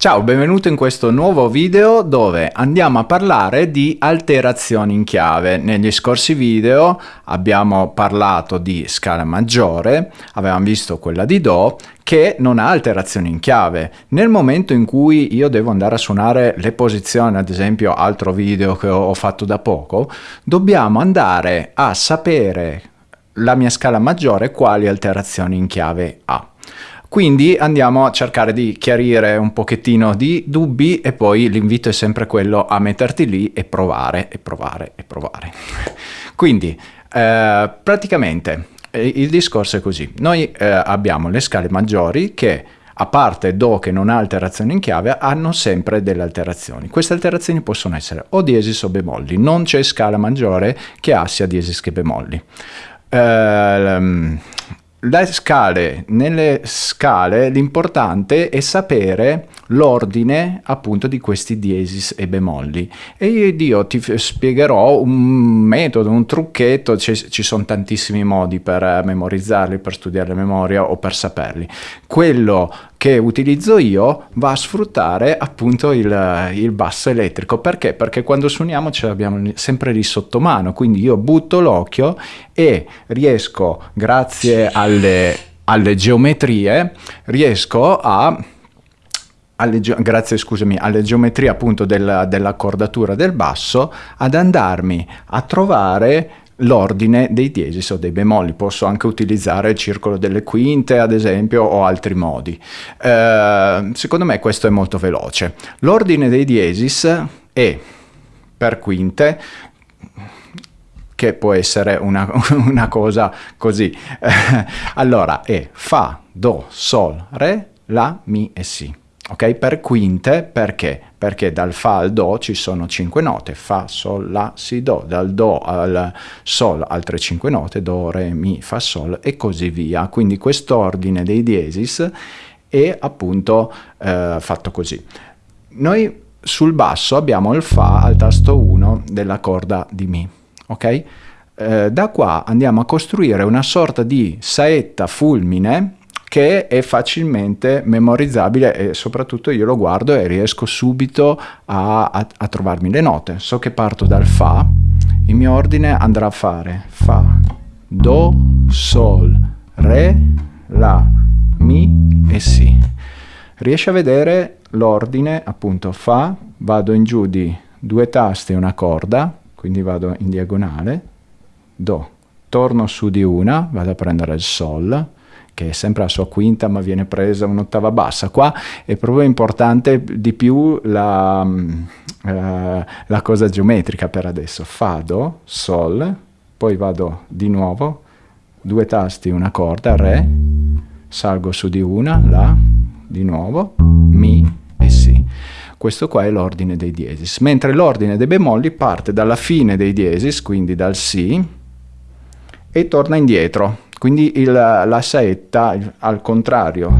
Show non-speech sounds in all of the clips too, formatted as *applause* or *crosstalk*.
Ciao, benvenuto in questo nuovo video dove andiamo a parlare di alterazioni in chiave. Negli scorsi video abbiamo parlato di scala maggiore, avevamo visto quella di Do che non ha alterazioni in chiave. Nel momento in cui io devo andare a suonare le posizioni, ad esempio altro video che ho fatto da poco, dobbiamo andare a sapere la mia scala maggiore quali alterazioni in chiave ha. Quindi andiamo a cercare di chiarire un pochettino di dubbi e poi l'invito è sempre quello a metterti lì e provare e provare e provare. Quindi eh, praticamente eh, il discorso è così. Noi eh, abbiamo le scale maggiori che a parte Do che non ha alterazioni in chiave, hanno sempre delle alterazioni. Queste alterazioni possono essere o diesis o bemolli, non c'è scala maggiore che ha sia diesis che bemolli. Uh, le scale, nelle scale l'importante è sapere l'ordine appunto di questi diesis e bemolli e io ti spiegherò un metodo, un trucchetto, ci sono tantissimi modi per memorizzarli, per studiare la memoria o per saperli. Quello che utilizzo io va a sfruttare appunto il, il basso elettrico. Perché? Perché quando suoniamo ce l'abbiamo sempre lì sotto mano, quindi io butto l'occhio e riesco, grazie alle, alle geometrie, riesco a alle, grazie scusami, alle geometrie appunto della, dell'accordatura del basso ad andarmi a trovare l'ordine dei diesis o dei bemolli. Posso anche utilizzare il circolo delle quinte, ad esempio, o altri modi. Eh, secondo me questo è molto veloce. L'ordine dei diesis è per quinte che può essere una, *laughs* una cosa così. *laughs* allora è Fa, Do, Sol, Re, La, Mi e Si ok? Per quinte, perché? Perché dal Fa al Do ci sono cinque note, Fa, Sol, La, Si, Do, dal Do al Sol altre cinque note, Do, Re, Mi, Fa, Sol e così via. Quindi quest'ordine dei diesis è appunto eh, fatto così. Noi sul basso abbiamo il Fa al tasto 1 della corda di Mi, ok? Eh, da qua andiamo a costruire una sorta di saetta fulmine che è facilmente memorizzabile e soprattutto io lo guardo e riesco subito a, a, a trovarmi le note. So che parto dal Fa, il mio ordine andrà a fare Fa, Do, Sol, Re, La, Mi e Si. Riesci a vedere l'ordine, appunto Fa, vado in giù di due tasti e una corda, quindi vado in diagonale, Do, torno su di una, vado a prendere il Sol, che è sempre la sua quinta ma viene presa un'ottava bassa. Qua è proprio importante di più la, uh, la cosa geometrica per adesso. Fa, Do, Sol, poi vado di nuovo, due tasti, una corda, Re, salgo su di una, La, di nuovo, Mi. Questo qua è l'ordine dei diesis, mentre l'ordine dei bemolli parte dalla fine dei diesis, quindi dal Si, e torna indietro. Quindi il, la saetta, al contrario,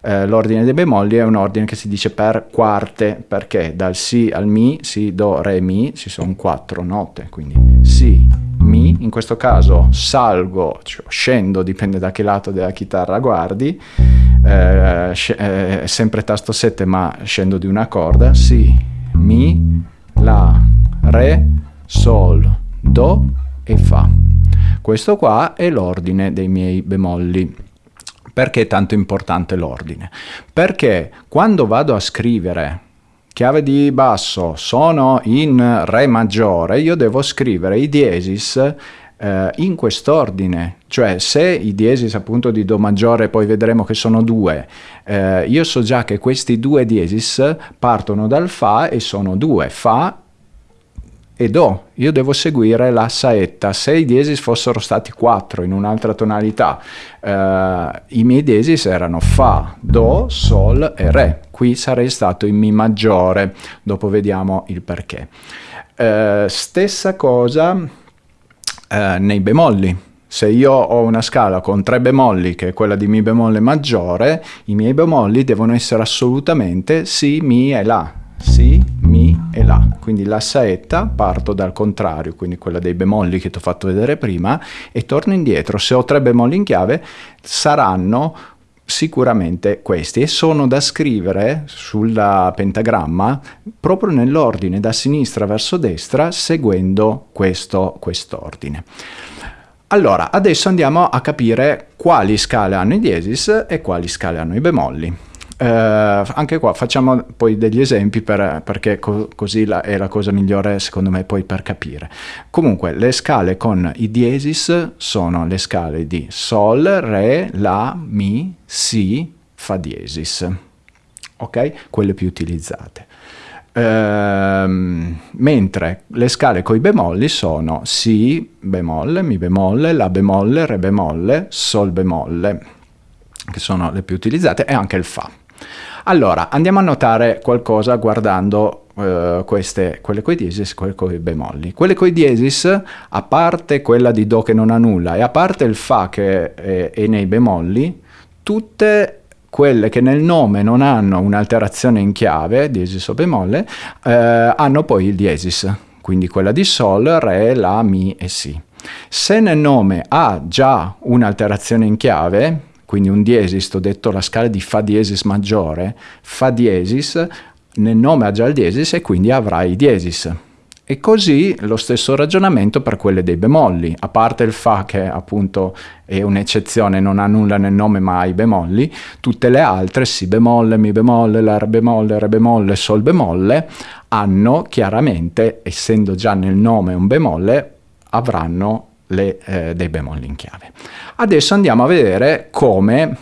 eh, l'ordine dei bemolli è un ordine che si dice per quarte, perché dal Si al Mi, Si, Do, Re, Mi, ci sono quattro note, quindi Si, Mi, in questo caso salgo, cioè scendo, dipende da che lato della chitarra guardi, eh, eh, sempre tasto 7 ma scendo di una corda, Si, Mi, La, Re, Sol, Do e Fa. Questo qua è l'ordine dei miei bemolli. Perché è tanto importante l'ordine? Perché quando vado a scrivere chiave di basso, sono in Re maggiore, io devo scrivere i diesis eh, in quest'ordine, cioè se i diesis appunto di Do maggiore, poi vedremo che sono due, eh, io so già che questi due diesis partono dal Fa e sono due, Fa e Do. Io devo seguire la saetta. Se i diesis fossero stati quattro in un'altra tonalità, eh, i miei diesis erano Fa, Do, Sol e Re. Qui sarei stato in Mi maggiore, dopo vediamo il perché. Eh, stessa cosa eh, nei bemolli. Se io ho una scala con tre bemolli, che è quella di Mi bemolle maggiore, i miei bemolli devono essere assolutamente Si, Mi e La. Si, Mi e La. Quindi la saetta parto dal contrario, quindi quella dei bemolli che ti ho fatto vedere prima, e torno indietro. Se ho tre bemolli in chiave, saranno sicuramente questi e sono da scrivere sul pentagramma proprio nell'ordine da sinistra verso destra seguendo questo quest'ordine. Allora, adesso andiamo a capire quali scale hanno i diesis e quali scale hanno i bemolli. Eh, anche qua facciamo poi degli esempi per, perché co così la, è la cosa migliore secondo me poi per capire. Comunque le scale con i diesis sono le scale di Sol, Re, La, Mi, Si, Fa diesis, ok? Quelle più utilizzate. Ehm, mentre le scale con i bemolli sono Si bemolle, Mi bemolle, La bemolle, Re bemolle, Sol bemolle, che sono le più utilizzate, e anche il Fa. Allora, andiamo a notare qualcosa guardando uh, queste, quelle coi diesis e quelle coi bemolli. Quelle coi diesis, a parte quella di Do che non ha nulla e a parte il Fa che è, è nei bemolli, tutte quelle che nel nome non hanno un'alterazione in chiave, diesis o bemolle, eh, hanno poi il diesis, quindi quella di Sol, Re, La, Mi e Si. Se nel nome ha già un'alterazione in chiave, quindi un diesis, ho detto la scala di Fa diesis maggiore, Fa diesis, nel nome ha già il diesis e quindi avrà i diesis. E così lo stesso ragionamento per quelle dei bemolli, a parte il Fa che appunto è un'eccezione, non ha nulla nel nome ma ha i bemolli, tutte le altre, Si bemolle, Mi bemolle, La bemolle, Re bemolle, Sol bemolle, hanno chiaramente, essendo già nel nome un bemolle, avranno le, eh, dei bemolli in chiave. Adesso andiamo a vedere come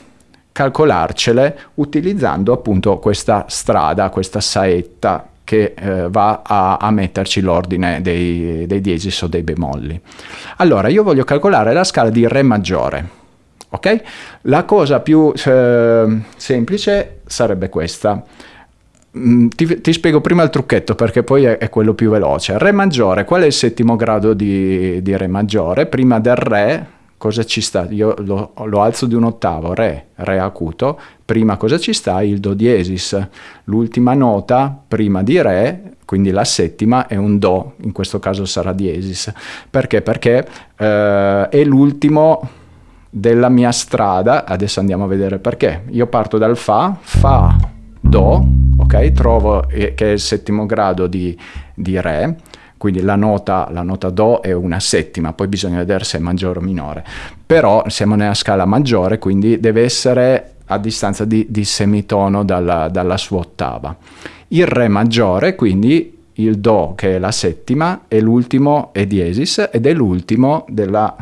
calcolarcele utilizzando appunto questa strada, questa saetta che eh, va a, a, metterci l'ordine dei, dei diesis o dei bemolli. Allora, io voglio calcolare la scala di Re maggiore. Ok? La cosa più eh, semplice sarebbe questa. Mm, ti, ti, spiego prima il trucchetto perché poi è, è, quello più veloce. Re maggiore, qual è il settimo grado di, di Re maggiore? Prima del Re, cosa ci sta? Io lo, lo, alzo di un ottavo, Re, Re acuto. Prima cosa ci sta? Il Do diesis. L'ultima nota prima di Re, quindi la settima, è un Do, in questo caso sarà diesis. Perché? Perché eh, è l'ultimo della mia strada. Adesso andiamo a vedere perché. Io parto dal Fa, Fa, Do, ok? Trovo eh, che è il settimo grado di, di Re, quindi la nota, la nota, Do è una settima, poi bisogna vedere se è maggiore o minore, però siamo nella scala maggiore, quindi deve essere a distanza di, di semitono dalla, dalla, sua ottava. Il Re maggiore, quindi il Do che è la settima, e l'ultimo è diesis ed è l'ultimo della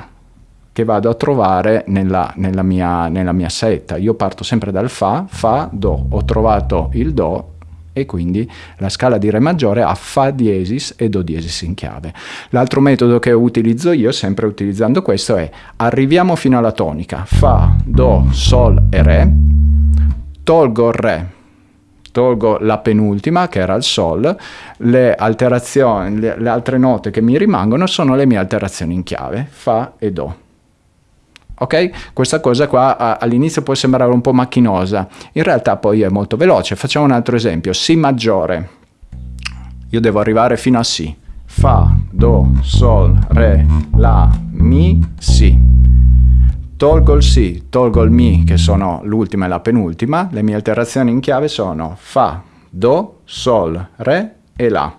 che vado a trovare nella, nella, mia, nella mia saetta. Io parto sempre dal Fa, Fa, Do. Ho trovato il Do e quindi la scala di Re maggiore ha Fa diesis e Do diesis in chiave. L'altro metodo che utilizzo io, sempre utilizzando questo, è arriviamo fino alla tonica, Fa, Do, Sol e Re, tolgo il Re, tolgo la penultima che era il Sol, le alterazioni, le, le altre note che mi rimangono sono le mie alterazioni in chiave, Fa e Do. Ok? Questa cosa qua all'inizio può sembrare un po' macchinosa, in realtà poi è molto veloce. Facciamo un altro esempio, Si maggiore. Io devo arrivare fino a Si. Fa, Do, Sol, Re, La, Mi, Si. Tolgo il Si, tolgo il Mi, che sono l'ultima e la penultima. Le mie alterazioni in chiave sono Fa, Do, Sol, Re e La.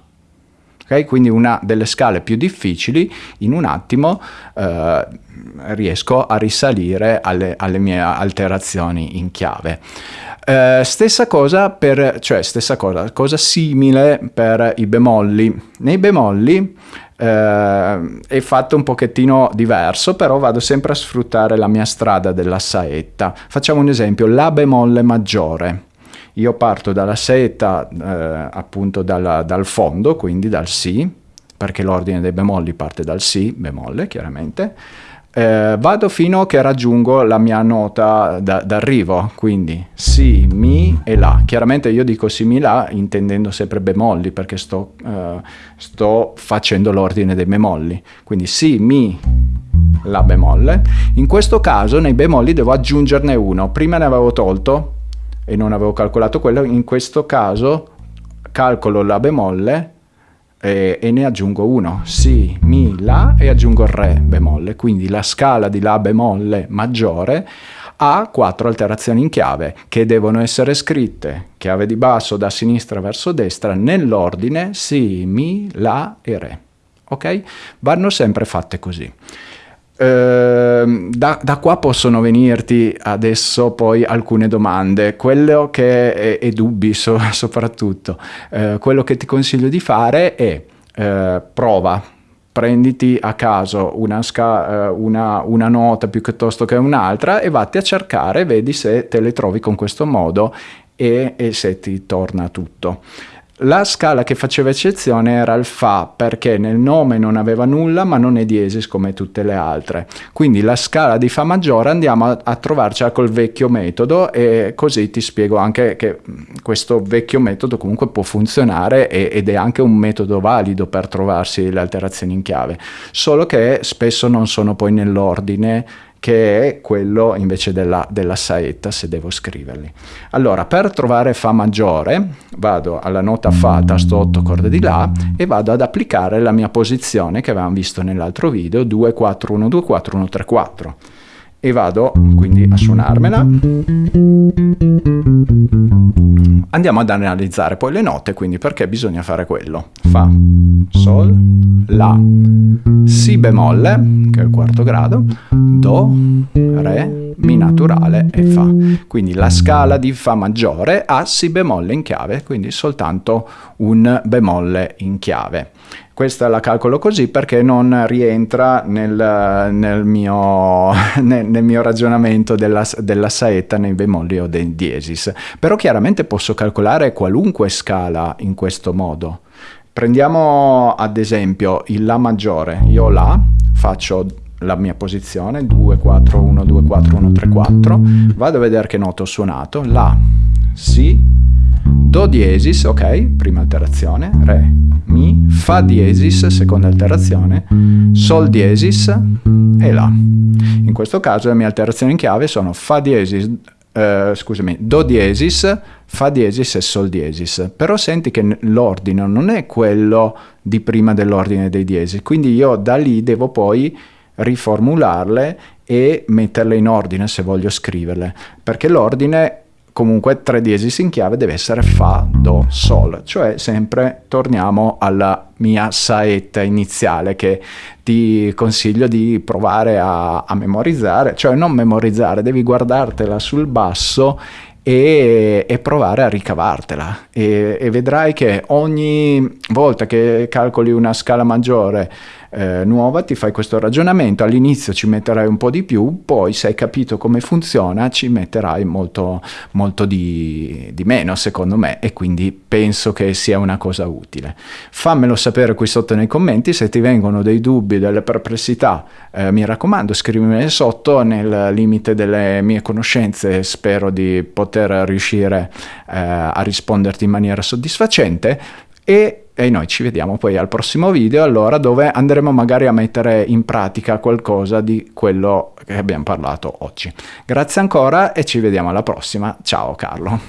Okay? Quindi una delle scale più difficili, in un attimo eh, riesco a risalire alle, alle, mie alterazioni in chiave. Eh, stessa cosa per, cioè stessa cosa, cosa simile per i bemolli. Nei bemolli eh, è fatto un pochettino diverso, però vado sempre a sfruttare la mia strada della saetta. Facciamo un esempio, La bemolle maggiore. Io parto dalla seta, eh, appunto dalla, dal fondo, quindi dal Si, perché l'ordine dei bemolli parte dal Si, bemolle chiaramente, eh, vado fino a che raggiungo la mia nota d'arrivo, quindi Si, Mi e La. Chiaramente io dico Si, Mi, La intendendo sempre bemolli perché sto, eh, sto facendo l'ordine dei bemolli. Quindi Si, Mi, La bemolle. In questo caso nei bemolli devo aggiungerne uno. Prima ne avevo tolto e non avevo calcolato quello, in questo caso calcolo la bemolle e, e ne aggiungo uno, Si, Mi, La e aggiungo Re bemolle, quindi la scala di La bemolle maggiore ha quattro alterazioni in chiave che devono essere scritte chiave di basso da sinistra verso destra nell'ordine Si, Mi, La e Re. Ok? Vanno sempre fatte così. Uh, da, da, qua possono venirti adesso poi alcune domande, quello che è, e dubbi so, *laughs* soprattutto. Uh, quello che ti consiglio di fare è uh, prova, prenditi a caso una, sca- una, una, nota piuttosto che un'altra e vatti a cercare, vedi se te le trovi con questo modo e, e se ti torna tutto. La scala che faceva eccezione era il Fa perché nel nome non aveva nulla ma non è diesis come tutte le altre. Quindi la scala di Fa maggiore andiamo a, a trovarcela col vecchio metodo e così ti spiego anche che questo vecchio metodo comunque può funzionare e, ed è anche un metodo valido per trovarsi le alterazioni in chiave, solo che spesso non sono poi nell'ordine che è quello invece della, della, saetta se devo scriverli. Allora, per trovare Fa maggiore, vado alla nota Fa, tasto 8, corde di La, e vado ad applicare la mia posizione che avevamo visto nell'altro video, 2, 4, 1, 2, 4, 1, 3, 4. E vado quindi a suonarmela. Andiamo ad analizzare poi le note, quindi perché bisogna fare quello. Fa, Sol, La, Si bemolle, che è il quarto grado, Do, Re, Mi naturale e Fa. Quindi la scala di Fa maggiore ha Si bemolle in chiave, quindi soltanto un bemolle in chiave. Questa la calcolo così perché non rientra nel, nel, mio, *laughs* nel, nel mio, ragionamento della, della, saetta nei bemolli o dei diesis. Però chiaramente posso calcolare qualunque scala in questo modo. Prendiamo ad esempio il La maggiore. Io La, faccio la mia posizione 2, 4, 1, 2, 4, 1, 3, 4. Vado a vedere che noto ho suonato. La, Si, Do diesis, ok, prima alterazione, Re, Mi, Fa diesis, seconda alterazione, Sol diesis e La. In questo caso le mie alterazioni in chiave sono Fa diesis, eh, scusami, Do diesis, Fa diesis e Sol diesis. Però senti che l'ordine non è quello di prima dell'ordine dei diesis, quindi io da lì devo poi riformularle e metterle in ordine se voglio scriverle, perché l'ordine comunque 3 diesis in chiave deve essere Fa, Do, Sol, cioè sempre torniamo alla mia saetta iniziale che ti consiglio di provare a, a memorizzare, cioè non memorizzare, devi guardartela sul basso e, e, provare a ricavartela e, e, vedrai che ogni volta che calcoli una scala maggiore eh, nuova ti fai questo ragionamento, all'inizio ci metterai un po' di più, poi se hai capito come funziona ci metterai molto, molto di, di meno secondo me e quindi penso che sia una cosa utile. Fammelo sapere qui sotto nei commenti, se ti vengono dei dubbi, delle perplessità, eh, mi raccomando scrivimele sotto nel limite delle mie conoscenze, spero di poter riuscire eh, a risponderti in maniera soddisfacente e e noi ci vediamo poi al prossimo video allora dove andremo magari a mettere in pratica qualcosa di quello che abbiamo parlato oggi. Grazie ancora e ci vediamo alla prossima. Ciao Carlo.